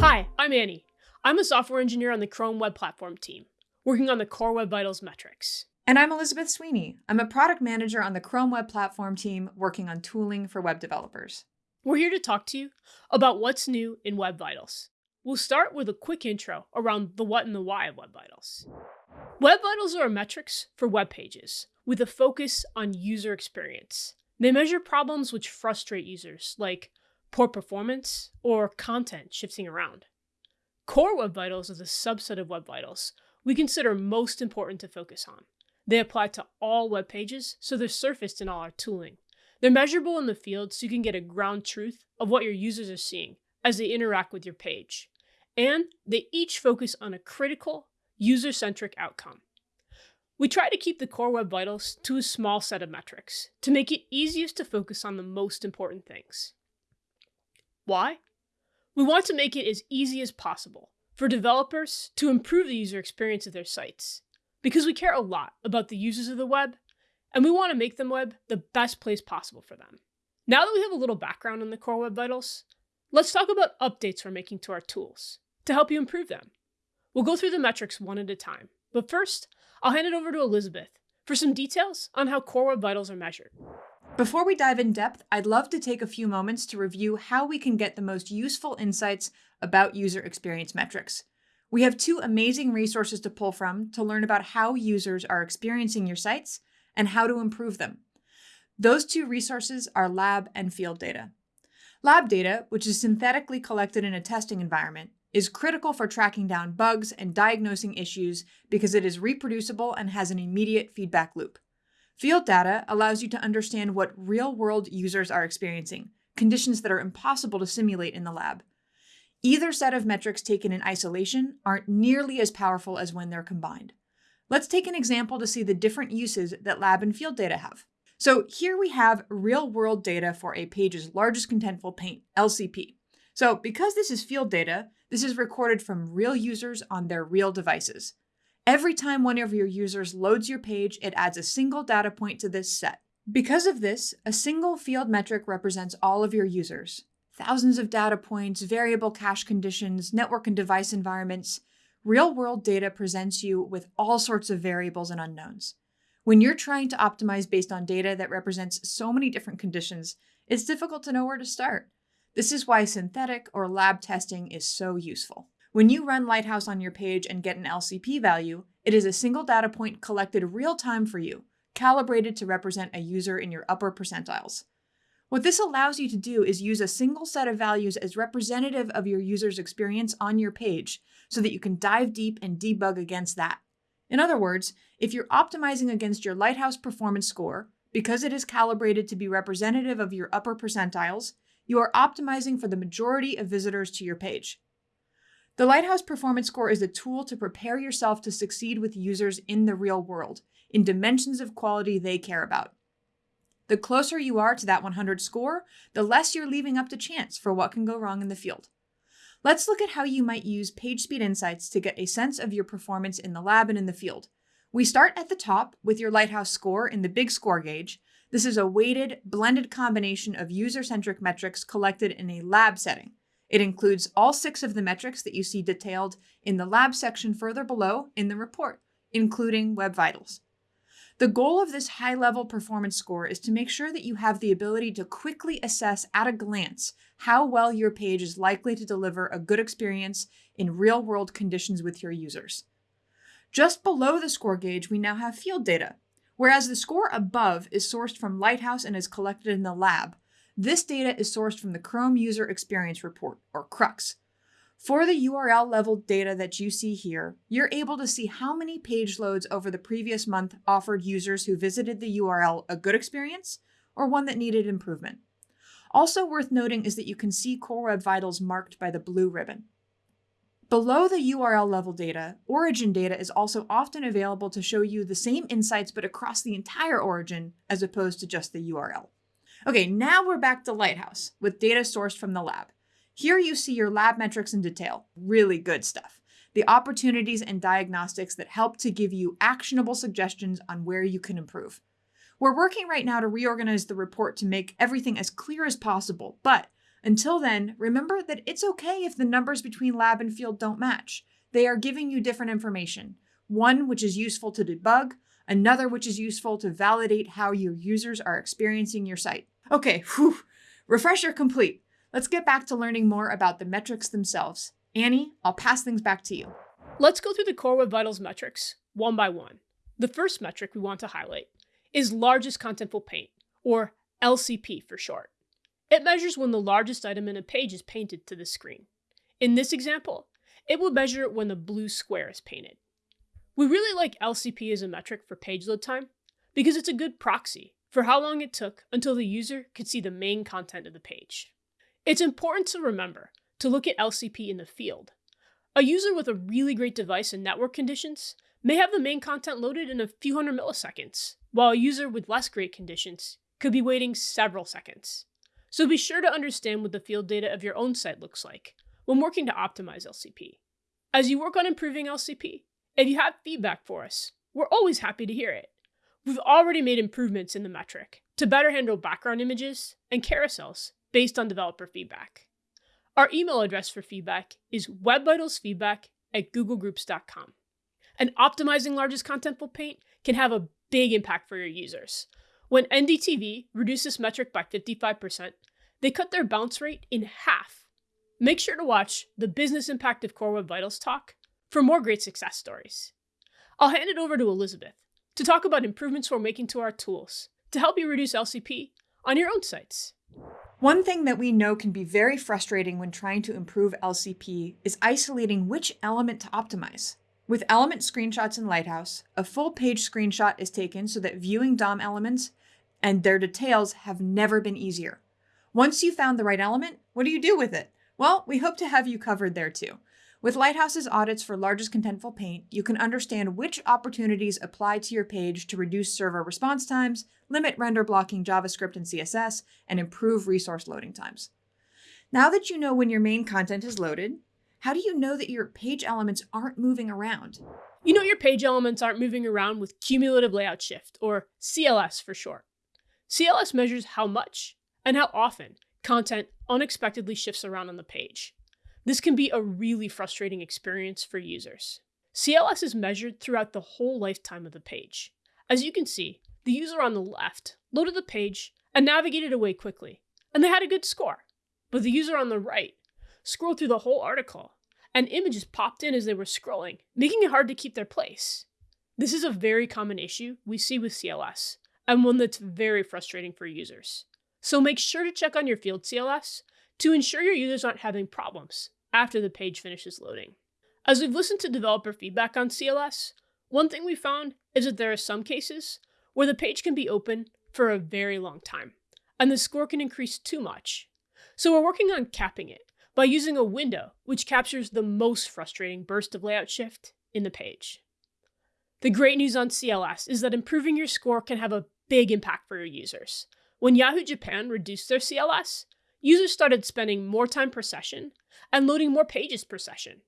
Hi, I'm Annie. I'm a software engineer on the Chrome Web Platform team, working on the Core Web Vitals metrics. And I'm Elizabeth Sweeney. I'm a product manager on the Chrome Web Platform team working on tooling for web developers. We're here to talk to you about what's new in Web Vitals. We'll start with a quick intro around the what and the why of Web Vitals. Web Vitals are metrics for web pages with a focus on user experience. They measure problems which frustrate users, like poor performance or content shifting around. Core Web Vitals is a subset of Web Vitals we consider most important to focus on. They apply to all web pages, so they're surfaced in all our tooling. They're measurable in the field so you can get a ground truth of what your users are seeing as they interact with your page. And they each focus on a critical, user centric outcome. We try to keep the core Web Vitals to a small set of metrics to make it easiest to focus on the most important things. Why? We want to make it as easy as possible for developers to improve the user experience of their sites, because we care a lot about the users of the web, and we want to make the web the best place possible for them. Now that we have a little background on the core Web Vitals, let's talk about updates we're making to our tools to help you improve them. We'll go through the metrics one at a time, but first, I'll hand it over to Elizabeth for some details on how core Web Vitals are measured. Before we dive in depth, I'd love to take a few moments to review how we can get the most useful insights about user experience metrics. We have two amazing resources to pull from to learn about how users are experiencing your sites and how to improve them. Those two resources are lab and field data. Lab data, which is synthetically collected in a testing environment, is critical for tracking down bugs and diagnosing issues because it is reproducible and has an immediate feedback loop. Field data allows you to understand what real-world users are experiencing, conditions that are impossible to simulate in the lab. Either set of metrics taken in isolation aren't nearly as powerful as when they're combined. Let's take an example to see the different uses that lab and field data have. So here we have real-world data for a page's largest contentful paint, LCP. So because this is field data, this is recorded from real users on their real devices. Every time one of your users loads your page, it adds a single data point to this set. Because of this, a single field metric represents all of your users. Thousands of data points, variable cache conditions, network and device environments. Real-world data presents you with all sorts of variables and unknowns. When you're trying to optimize based on data that represents so many different conditions, it's difficult to know where to start. This is why synthetic or lab testing is so useful. When you run Lighthouse on your page and get an LCP value, it is a single data point collected real time for you, calibrated to represent a user in your upper percentiles. What this allows you to do is use a single set of values as representative of your user's experience on your page so that you can dive deep and debug against that. In other words, if you're optimizing against your Lighthouse performance score, because it is calibrated to be representative of your upper percentiles, you are optimizing for the majority of visitors to your page. The Lighthouse Performance Score is a tool to prepare yourself to succeed with users in the real world, in dimensions of quality they care about. The closer you are to that 100 score, the less you're leaving up to chance for what can go wrong in the field. Let's look at how you might use PageSpeed Insights to get a sense of your performance in the lab and in the field. We start at the top with your Lighthouse score in the big score gauge. This is a weighted, blended combination of user-centric metrics collected in a lab setting. It includes all six of the metrics that you see detailed in the lab section further below in the report, including Web Vitals. The goal of this high-level performance score is to make sure that you have the ability to quickly assess at a glance how well your page is likely to deliver a good experience in real-world conditions with your users. Just below the score gauge, we now have field data. Whereas the score above is sourced from Lighthouse and is collected in the lab, this data is sourced from the Chrome User Experience Report, or CRUX. For the URL level data that you see here, you're able to see how many page loads over the previous month offered users who visited the URL a good experience or one that needed improvement. Also worth noting is that you can see Core Web Vitals marked by the blue ribbon. Below the URL level data, origin data is also often available to show you the same insights but across the entire origin as opposed to just the URL. Okay, now we're back to Lighthouse with data sourced from the lab. Here you see your lab metrics in detail. Really good stuff. The opportunities and diagnostics that help to give you actionable suggestions on where you can improve. We're working right now to reorganize the report to make everything as clear as possible, but Until then, remember that it's okay if the numbers between lab and field don't match. They are giving you different information, one which is useful to debug, another which is useful to validate how your users are experiencing your site. Okay, whew, refresher complete. Let's get back to learning more about the metrics themselves. Annie, I'll pass things back to you. Let's go through the Core Web Vitals metrics one by one. The first metric we want to highlight is largest contentful paint, or LCP for short. It measures when the largest item in a page is painted to the screen. In this example, it will measure when the blue square is painted. We really like LCP as a metric for page load time because it's a good proxy for how long it took until the user could see the main content of the page. It's important to remember to look at LCP in the field. A user with a really great device and network conditions may have the main content loaded in a few hundred milliseconds, while a user with less great conditions could be waiting several seconds. So be sure to understand what the field data of your own site looks like when working to optimize LCP. As you work on improving LCP, if you have feedback for us, we're always happy to hear it. We've already made improvements in the metric to better handle background images and carousels based on developer feedback. Our email address for feedback is webvitalsfeedback at googlegroups.com. And optimizing largest contentful paint can have a big impact for your users. When NDTV reduced this metric by 55%, they cut their bounce rate in half. Make sure to watch the Business Impact of Core Web Vitals talk for more great success stories. I'll hand it over to Elizabeth to talk about improvements we're making to our tools to help you reduce LCP on your own sites. One thing that we know can be very frustrating when trying to improve LCP is isolating which element to optimize. With element screenshots in Lighthouse, a full page screenshot is taken so that viewing DOM elements and their details have never been easier. Once you've found the right element, what do you do with it? Well, we hope to have you covered there too. With Lighthouse's audits for largest contentful paint, you can understand which opportunities apply to your page to reduce server response times, limit render blocking JavaScript and CSS, and improve resource loading times. Now that you know when your main content is loaded, how do you know that your page elements aren't moving around? You know your page elements aren't moving around with cumulative layout shift, or CLS for short. CLS measures how much and how often content unexpectedly shifts around on the page. This can be a really frustrating experience for users. CLS is measured throughout the whole lifetime of the page. As you can see, the user on the left loaded the page and navigated away quickly, and they had a good score. But the user on the right scrolled through the whole article, and images popped in as they were scrolling, making it hard to keep their place. This is a very common issue we see with CLS, and one that's very frustrating for users. So make sure to check on your field CLS to ensure your users aren't having problems after the page finishes loading. As we've listened to developer feedback on CLS, one thing we found is that there are some cases where the page can be open for a very long time, and the score can increase too much. So we're working on capping it by using a window which captures the most frustrating burst of layout shift in the page. The great news on CLS is that improving your score can have a big impact for your users. When Yahoo Japan reduced their CLS, users started spending more time per session and loading more pages per session.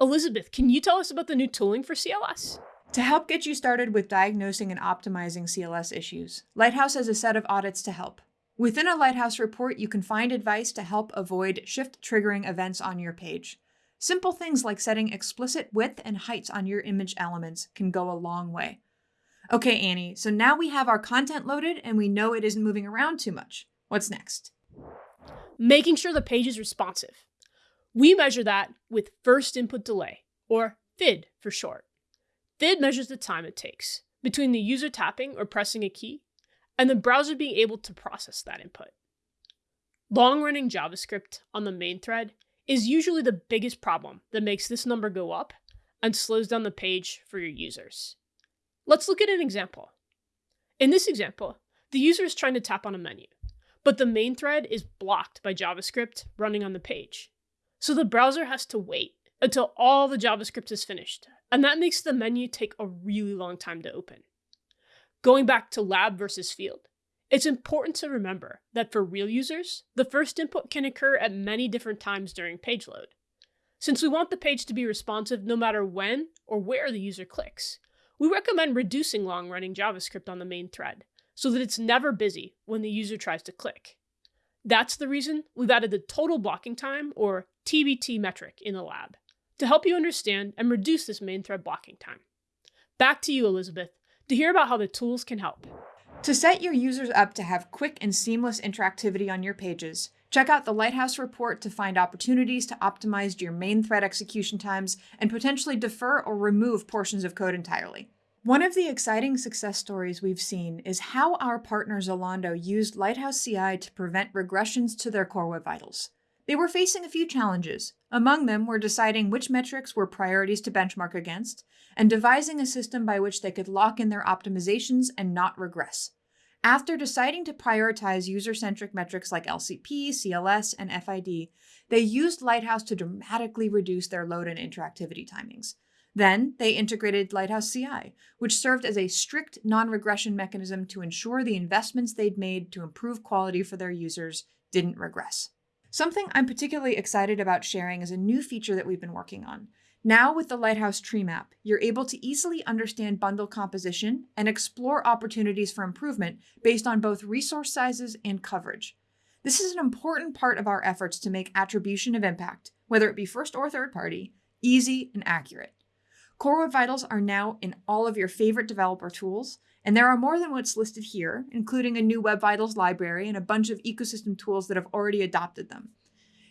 Elizabeth, can you tell us about the new tooling for CLS? To help get you started with diagnosing and optimizing CLS issues, Lighthouse has a set of audits to help. Within a Lighthouse report, you can find advice to help avoid shift triggering events on your page. Simple things like setting explicit width and heights on your image elements can go a long way. Okay, Annie, so now we have our content loaded and we know it isn't moving around too much. What's next? Making sure the page is responsive. We measure that with first input delay, or FID for short. FID measures the time it takes between the user tapping or pressing a key and the browser being able to process that input. Long running JavaScript on the main thread is usually the biggest problem that makes this number go up and slows down the page for your users. Let's look at an example. In this example, the user is trying to tap on a menu, but the main thread is blocked by JavaScript running on the page. So the browser has to wait until all the JavaScript is finished, and that makes the menu take a really long time to open. Going back to lab versus field, it's important to remember that for real users, the first input can occur at many different times during page load. Since we want the page to be responsive no matter when or where the user clicks, we recommend reducing long-running JavaScript on the main thread so that it's never busy when the user tries to click. That's the reason we've added the total blocking time, or TBT metric, in the lab to help you understand and reduce this main thread blocking time. Back to you, Elizabeth, to hear about how the tools can help. To set your users up to have quick and seamless interactivity on your pages, check out the Lighthouse report to find opportunities to optimize your main thread execution times and potentially defer or remove portions of code entirely. One of the exciting success stories we've seen is how our partner Zalando used Lighthouse CI to prevent regressions to their core web vitals. They were facing a few challenges. Among them were deciding which metrics were priorities to benchmark against, and devising a system by which they could lock in their optimizations and not regress. After deciding to prioritize user-centric metrics like LCP, CLS, and FID, they used Lighthouse to dramatically reduce their load and interactivity timings. Then they integrated Lighthouse CI, which served as a strict non-regression mechanism to ensure the investments they'd made to improve quality for their users didn't regress. Something I'm particularly excited about sharing is a new feature that we've been working on. Now with the Lighthouse tree map, you're able to easily understand bundle composition and explore opportunities for improvement based on both resource sizes and coverage. This is an important part of our efforts to make attribution of impact, whether it be first or third party, easy and accurate. Core Web Vitals are now in all of your favorite developer tools, and there are more than what's listed here, including a new Web Vitals library and a bunch of ecosystem tools that have already adopted them.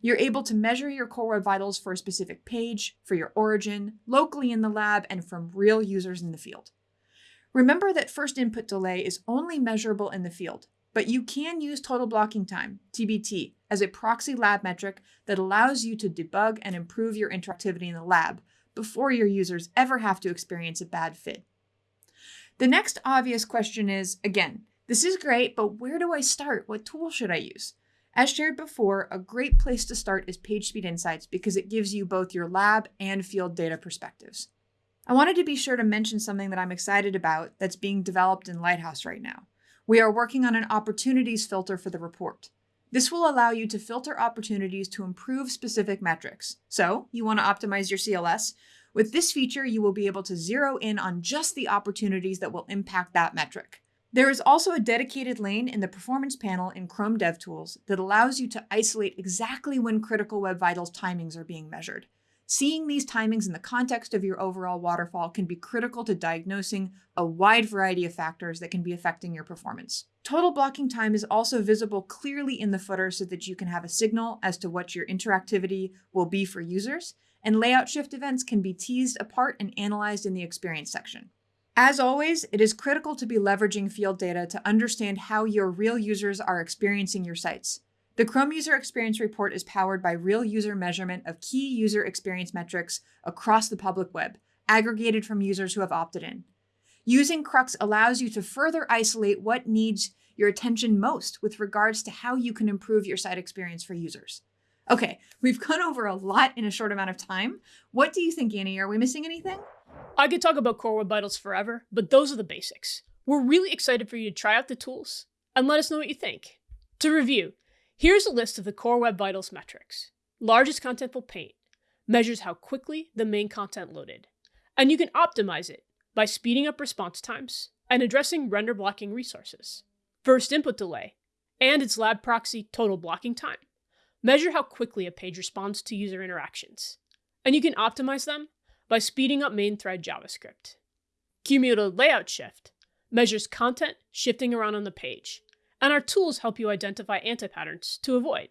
You're able to measure your Core Web Vitals for a specific page, for your origin, locally in the lab, and from real users in the field. Remember that first input delay is only measurable in the field, but you can use total blocking time, TBT, as a proxy lab metric that allows you to debug and improve your interactivity in the lab before your users ever have to experience a bad FID. The next obvious question is, again, this is great, but where do I start? What tool should I use? As shared before, a great place to start is PageSpeed Insights because it gives you both your lab and field data perspectives. I wanted to be sure to mention something that I'm excited about that's being developed in Lighthouse right now. We are working on an opportunities filter for the report. This will allow you to filter opportunities to improve specific metrics. So you want to optimize your CLS. With this feature, you will be able to zero in on just the opportunities that will impact that metric. There is also a dedicated lane in the performance panel in Chrome DevTools that allows you to isolate exactly when critical Web Vitals timings are being measured. Seeing these timings in the context of your overall waterfall can be critical to diagnosing a wide variety of factors that can be affecting your performance. Total blocking time is also visible clearly in the footer so that you can have a signal as to what your interactivity will be for users, and layout shift events can be teased apart and analyzed in the experience section. As always, it is critical to be leveraging field data to understand how your real users are experiencing your sites. The Chrome User Experience Report is powered by real user measurement of key user experience metrics across the public web, aggregated from users who have opted in. Using Crux allows you to further isolate what needs your attention most with regards to how you can improve your site experience for users. Okay, we've gone over a lot in a short amount of time. What do you think, Annie? Are we missing anything? I could talk about Core Web Vitals forever, but those are the basics. We're really excited for you to try out the tools and let us know what you think. To review, Here's a list of the core Web Vitals metrics. Largest contentful paint measures how quickly the main content loaded, and you can optimize it by speeding up response times and addressing render blocking resources. First input delay and its lab proxy total blocking time measure how quickly a page responds to user interactions, and you can optimize them by speeding up main thread JavaScript. Cumulative layout shift measures content shifting around on the page and our tools help you identify anti-patterns to avoid.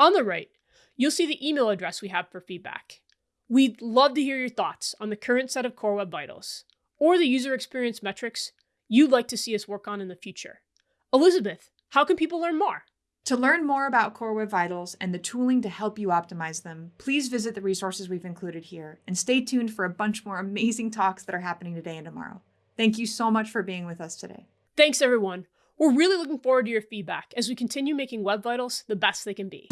On the right, you'll see the email address we have for feedback. We'd love to hear your thoughts on the current set of Core Web Vitals, or the user experience metrics you'd like to see us work on in the future. Elizabeth, how can people learn more? To learn more about Core Web Vitals and the tooling to help you optimize them, please visit the resources we've included here and stay tuned for a bunch more amazing talks that are happening today and tomorrow. Thank you so much for being with us today. Thanks, everyone. We're really looking forward to your feedback as we continue making Web Vitals the best they can be.